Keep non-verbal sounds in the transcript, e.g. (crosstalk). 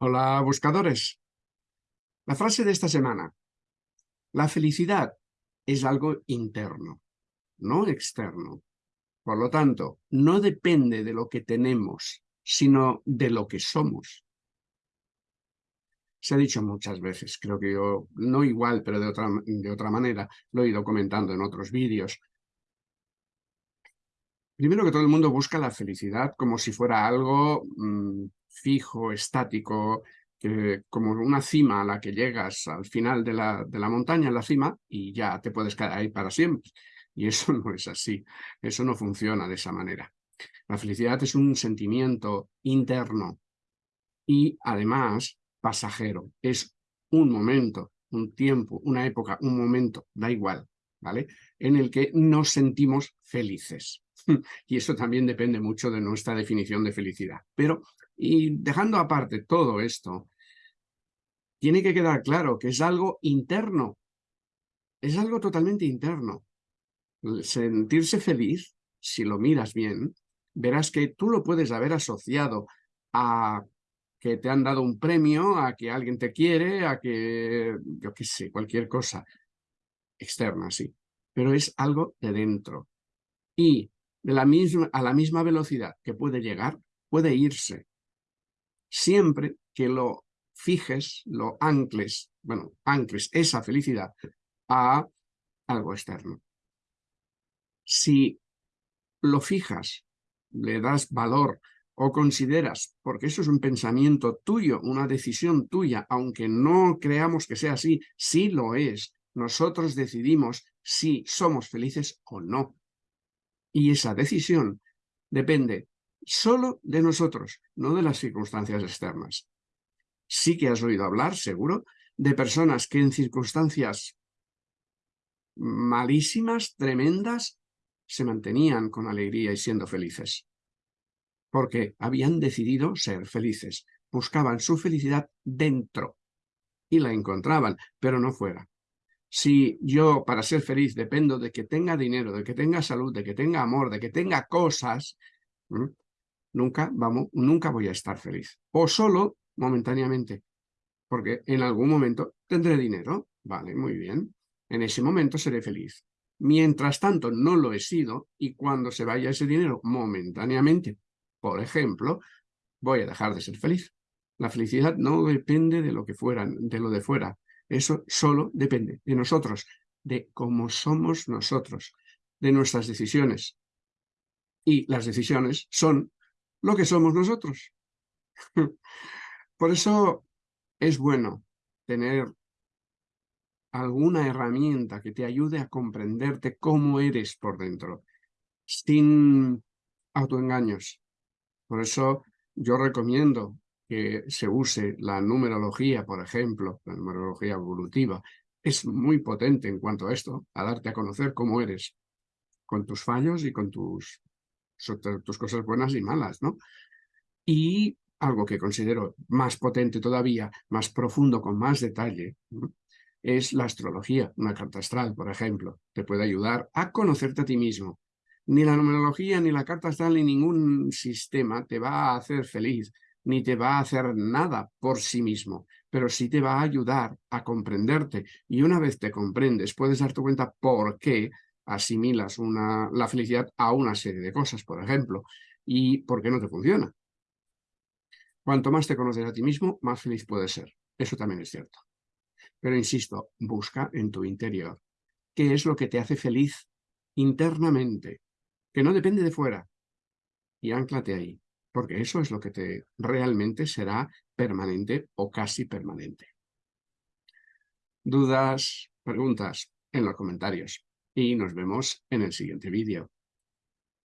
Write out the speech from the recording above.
Hola, buscadores. La frase de esta semana. La felicidad es algo interno, no externo. Por lo tanto, no depende de lo que tenemos, sino de lo que somos. Se ha dicho muchas veces, creo que yo, no igual, pero de otra, de otra manera, lo he ido comentando en otros vídeos. Primero que todo el mundo busca la felicidad como si fuera algo mm, fijo, estático, como una cima a la que llegas al final de la, de la montaña, en la cima, y ya te puedes quedar ahí para siempre. Y eso (laughs) no es así, eso no funciona de esa manera. La felicidad es un sentimiento interno y además pasajero. Es un momento, un tiempo, una época, un momento, da igual, ¿vale? En el que nos sentimos felices. (laughs) y eso también depende mucho de nuestra definición de felicidad. Pero y dejando aparte todo esto, tiene que quedar claro que es algo interno. Es algo totalmente interno. Sentirse feliz, si lo miras bien, verás que tú lo puedes haber asociado a que te han dado un premio, a que alguien te quiere, a que, yo qué sé, cualquier cosa externa, sí. Pero es algo de dentro. Y a la misma velocidad que puede llegar, puede irse siempre que lo fijes, lo ancles, bueno, ancles esa felicidad a algo externo. Si lo fijas, le das valor o consideras, porque eso es un pensamiento tuyo, una decisión tuya, aunque no creamos que sea así, sí lo es. Nosotros decidimos si somos felices o no. Y esa decisión depende solo de nosotros, no de las circunstancias externas. Sí que has oído hablar, seguro, de personas que en circunstancias malísimas, tremendas, se mantenían con alegría y siendo felices. Porque habían decidido ser felices, buscaban su felicidad dentro y la encontraban, pero no fuera. Si yo para ser feliz dependo de que tenga dinero, de que tenga salud, de que tenga amor, de que tenga cosas, nunca, vamos, nunca voy a estar feliz. O solo momentáneamente, porque en algún momento tendré dinero, vale, muy bien, en ese momento seré feliz. Mientras tanto no lo he sido y cuando se vaya ese dinero momentáneamente, por ejemplo, voy a dejar de ser feliz. La felicidad no depende de lo que fuera, de lo de fuera. Eso solo depende de nosotros, de cómo somos nosotros, de nuestras decisiones. Y las decisiones son lo que somos nosotros. (laughs) Por eso es bueno tener alguna herramienta que te ayude a comprenderte cómo eres por dentro, sin autoengaños. Por eso yo recomiendo que se use la numerología, por ejemplo, la numerología evolutiva. Es muy potente en cuanto a esto, a darte a conocer cómo eres, con tus fallos y con tus tus cosas buenas y malas, ¿no? Y algo que considero más potente todavía, más profundo, con más detalle, es la astrología, una carta astral, por ejemplo. Te puede ayudar a conocerte a ti mismo. Ni la numerología, ni la carta astral, ni ningún sistema te va a hacer feliz, ni te va a hacer nada por sí mismo, pero sí te va a ayudar a comprenderte. Y una vez te comprendes, puedes darte cuenta por qué asimilas una, la felicidad a una serie de cosas, por ejemplo, y por qué no te funciona. Cuanto más te conoces a ti mismo, más feliz puedes ser. Eso también es cierto. Pero insisto, busca en tu interior. ¿Qué es lo que te hace feliz internamente? Que no depende de fuera. Y anclate ahí, porque eso es lo que te realmente será permanente o casi permanente. Dudas, preguntas en los comentarios y nos vemos en el siguiente vídeo.